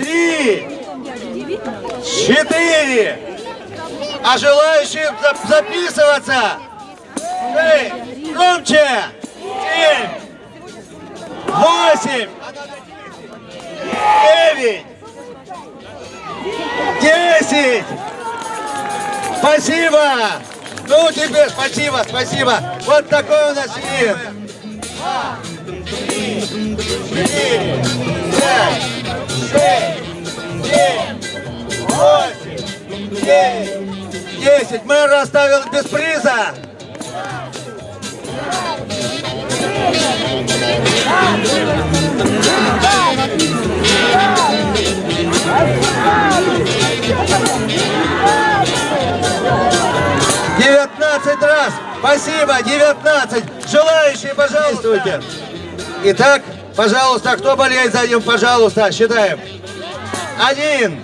три, четыре. А желающие зап- записываться? Шесть, громче, семь, восемь, девять, десять. Спасибо. Ну, теперь спасибо, спасибо. Вот такой у нас вид. Четыре, пять, шесть, семь, восемь, девять, десять. Мэр оставил без приза. Девятнадцать раз. Спасибо, девятнадцать. Желающие, пожалуйста. Итак, пожалуйста, кто болеет за ним, пожалуйста, считаем. Один,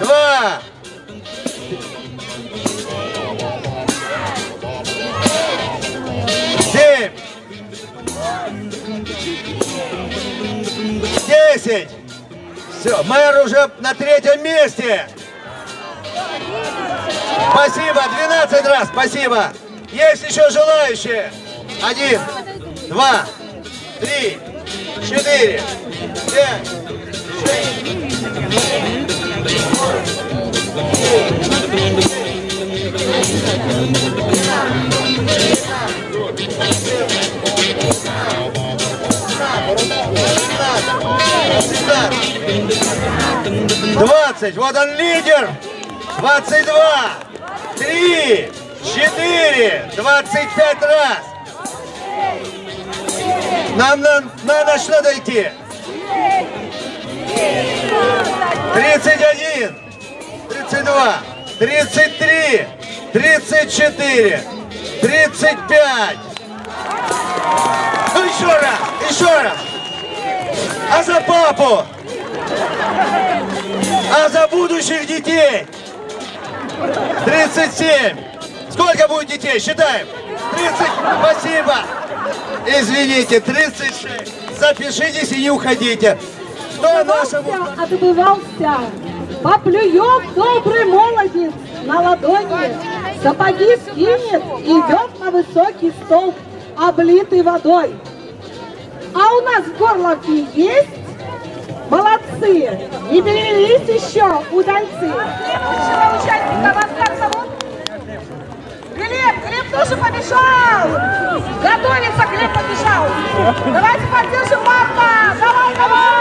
два, семь, десять. Все, мэр уже на третьем месте. Спасибо, 12 раз, спасибо. Есть еще желающие? Один, два, три, четыре, пять. Двадцать. Вот он лидер. Двадцать два. Три. Четыре. Двадцать пять раз. Нам на- надо что дойти. Тридцать один. Тридцать два. Тридцать три. Тридцать четыре. Тридцать пять. Ну еще раз. Еще раз. А за папу? А за будущих детей? 37. Сколько будет детей? Считаем. 30. Спасибо. Извините, 36. Запишитесь и не уходите. Кто нашему... Отбывался, отбывался. Поплюет добрый молодец на ладони, сапоги скинет, идет на высокий столб, облитый водой. А у нас в горловке есть? Молодцы! Не перевелись еще удальцы. Следующего участника вас как зовут? Глеб, Глеб тоже побежал! Готовится, Глеб побежал! Давайте поддержим Марка! Давай, давай!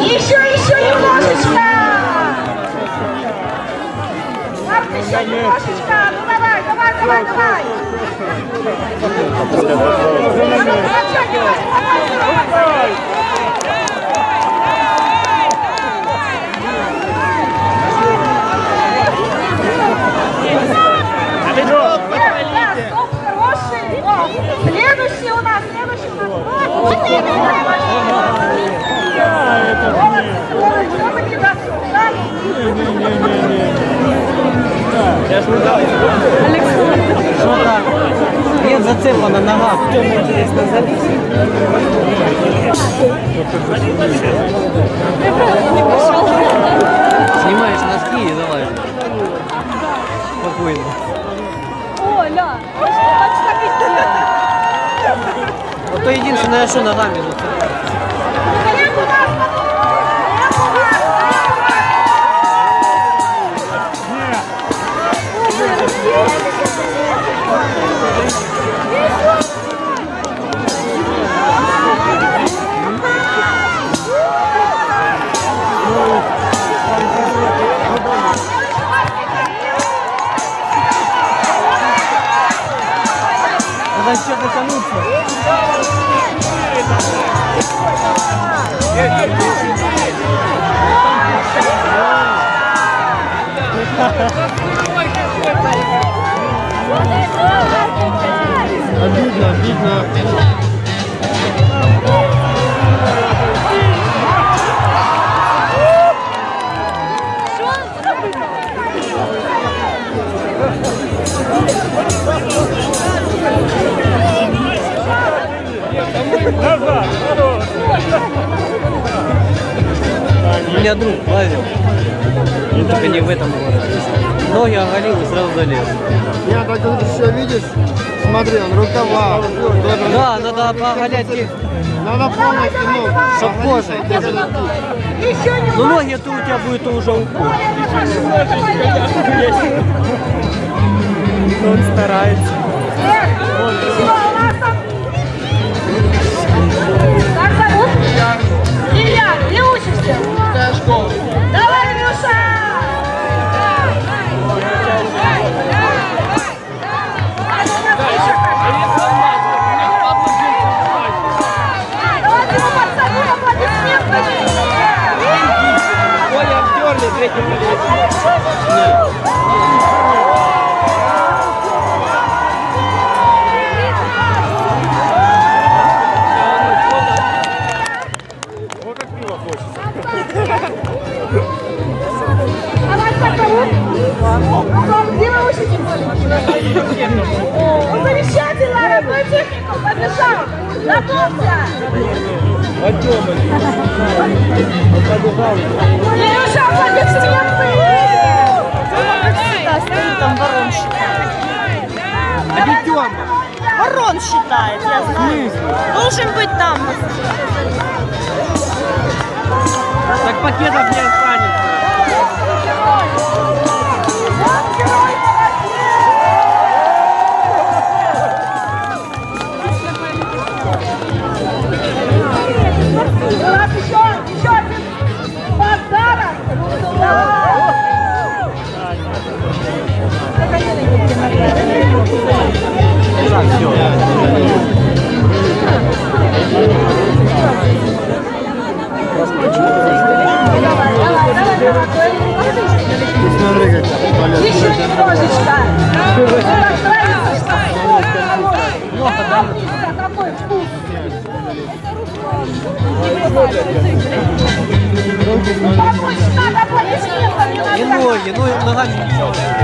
Еще, еще еще немножечко! Ну давай, давай, давай, давай! Ну, ну, подтягивай, давай, давай! Він зацеплена нога. В чому інтересно заліз? Знімаєш носки і залазиш. Спокійно. Оля, значит, так и сделай. Ото єдине, що ногами зацеплено. Обидно, обидно. У меня друг лазил. Только не в этом городе. Ноги оголил и сразу залез. Я так вот еще видишь, смотри, он рукава. Да, надо оголять Надо полностью, ну, чтоб кожа. Ну, ноги то у тебя будет уже укол. Он старается. Илюша, аплодисменты. всегда стоит там ворон считает. Ворон считает, я знаю. Должен быть там. Так пакетов не останется. Помочь надо аплодисментами. И надо. ноги, ну ногами ничего. Красиво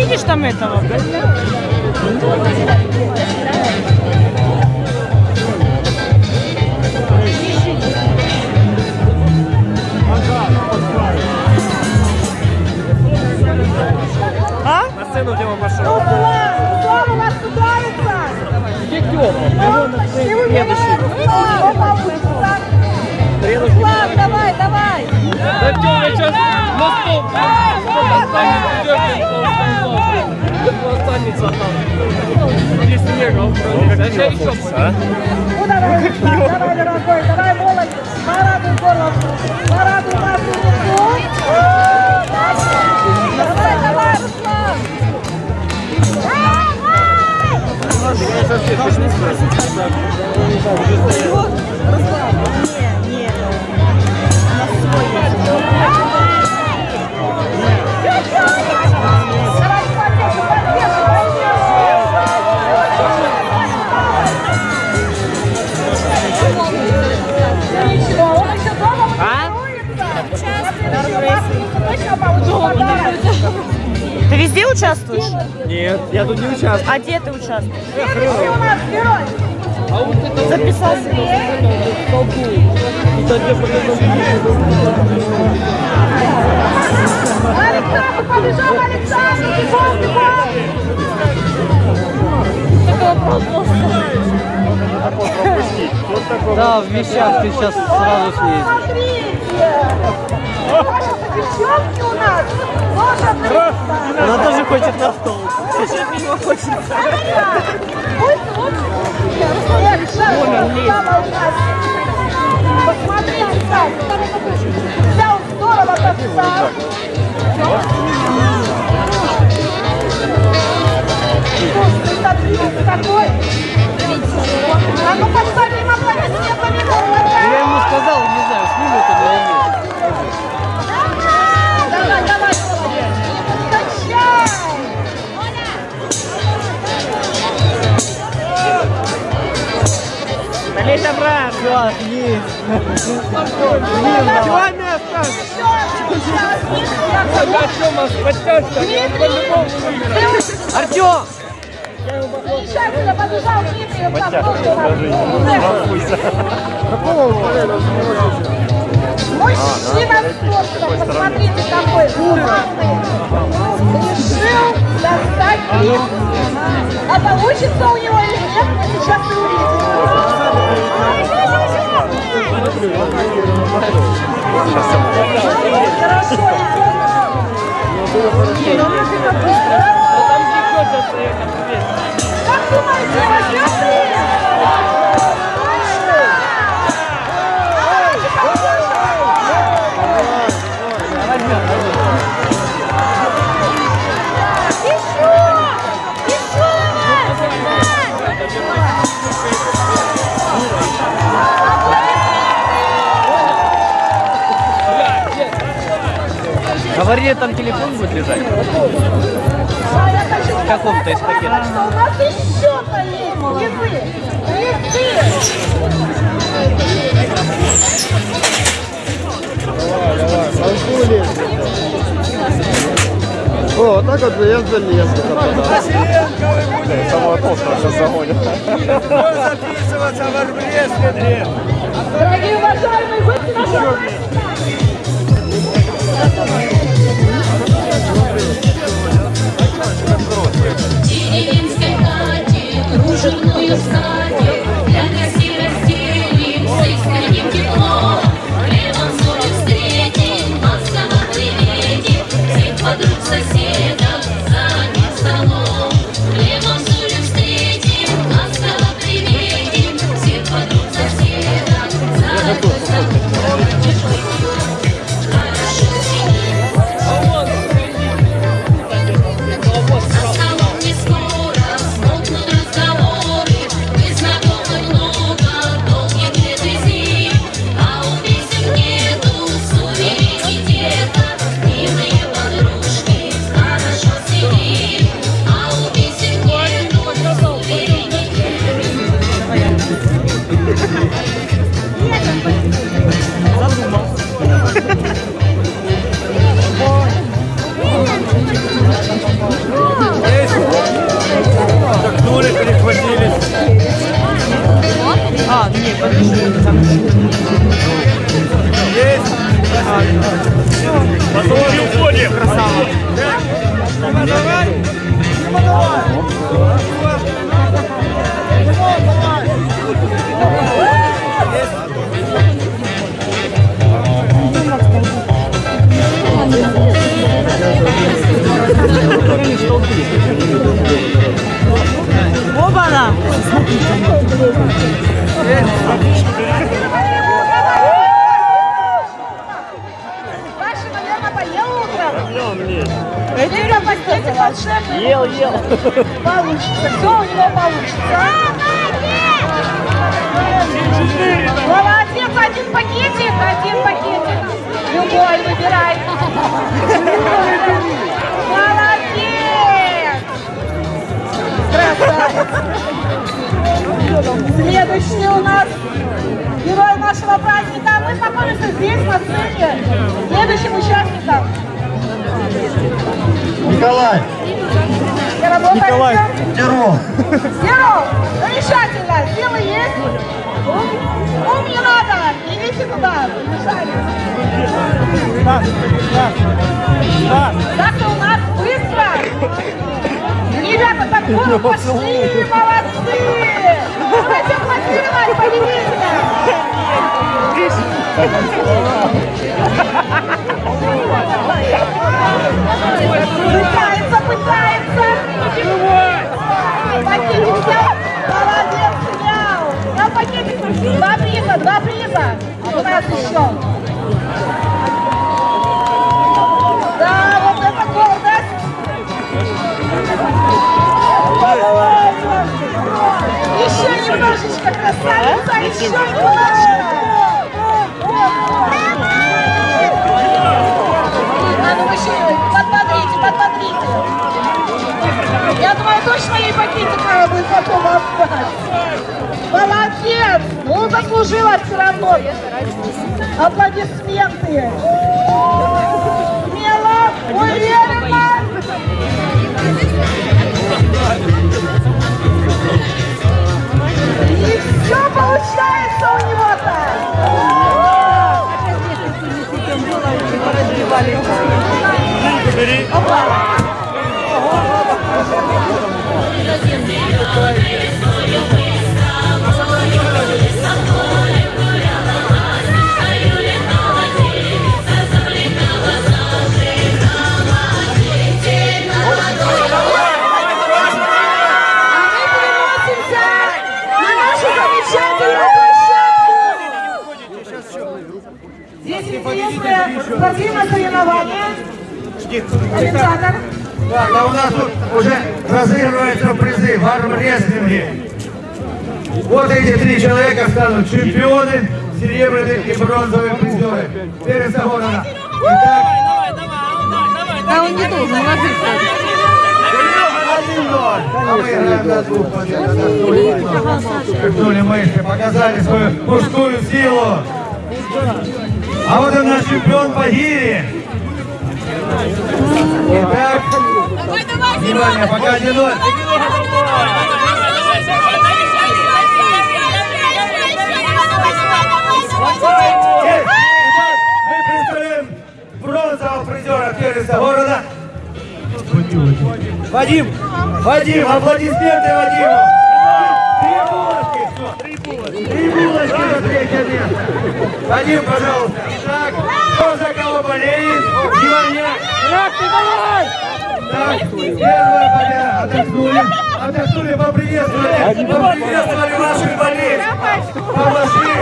видишь там этого? Еще Ну, давай, Руслан, давай, дорогой, давай, молодец. Порадуй горловку, порадуй нашу Луну. Давай, давай, Руслан. Давай, везде участвуешь? Нет, я тут не участвую. А где ты участвуешь? Следующий у нас герой. Записался? Эх, побежал Александр, бегом, бегом! Да, в вещах ты сейчас сразу съездишь. Девчонки у нас. Она тоже хочет на стол. Стало у нас. Посмотрите, как. Здорово так Я ему сказал, не знаю, снимет или нет. Давай, давай. Качай. Налей добра. Все, есть. Два места. Артем! Замечательно побежал в повторе. Мужчина спорта, посмотрите, какой умный. Решил достать клип. А получится у него или нет, мы сейчас увидим. Хорошо. Как Говорили, там телефон будет лежать. В каком-то из пакетов. Что у нас еще-то есть призы. Танцули. О, вот так вот я залез. Самого толстого сейчас загонят. записываться в. Дорогие уважаемые гости хате, кружевную волшебный. Ел, ел. Получится, все у него получится. Молодец, один пакетик, один пакетик. Любой выбирай. Молодец. Красавец. Следующий у нас герой нашего праздника. Мы знакомимся здесь, на сцене. Следующим участником. Николай. Николай. Серов. Серов, замечательно. Силы есть. Ум не надо. Идите туда. Бежали. Стас, Стас, Стас. Так-то у нас быстро. Ребята, так вот ну, пошли. Молодцы. Давайте аплодировать победителя. Приза, два приза! У нас еще! Да, вот это гордость! Еще немножечко, красавица, еще немножко! Заслужила все равно. Аплодисменты. Смело, уверенно. И все получается у него-то. А три человека станут чемпионы, серебряные и бронзовые призеры. Переса города. Итак, Да он не должен ложиться. А мы играем на двух. Шепнули мышцы, показали свою мужскую силу. А вот и наш чемпион по гире. Итак, внимание, пока один ноль. Бронзового призера первенства города. Вадим! Вадим! Аплодисменты Вадиму! Три булочки! Три булочки за третье место! Вадим, пожалуйста! Итак, кто за кого болеет? Внимание! Так, первая победа! Отдохнули! Отдохнули, поприветствовали! Поприветствовали ваших болельщиков! Помаши!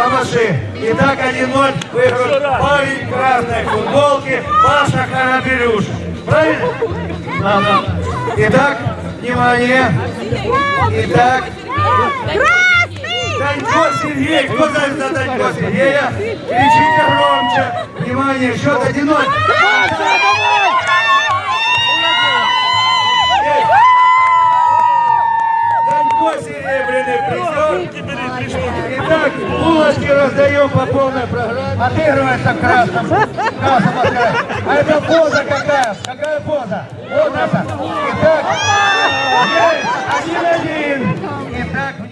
Помаши! Итак, 1-0 выиграл парень в красной футболке Паша Хараберюш. Правильно? Да, да. Итак, внимание! Итак, Данько Сергей! Кто знает за Данько Сергея? Кричите громче! Внимание, счет 1-0! Данько серебряный призер. Итак, булочки раздаем по полной программе. Отыгрывается в красном. В красном отыгрывается. А это поза какая? Какая поза? Вот это. Итак, один-один.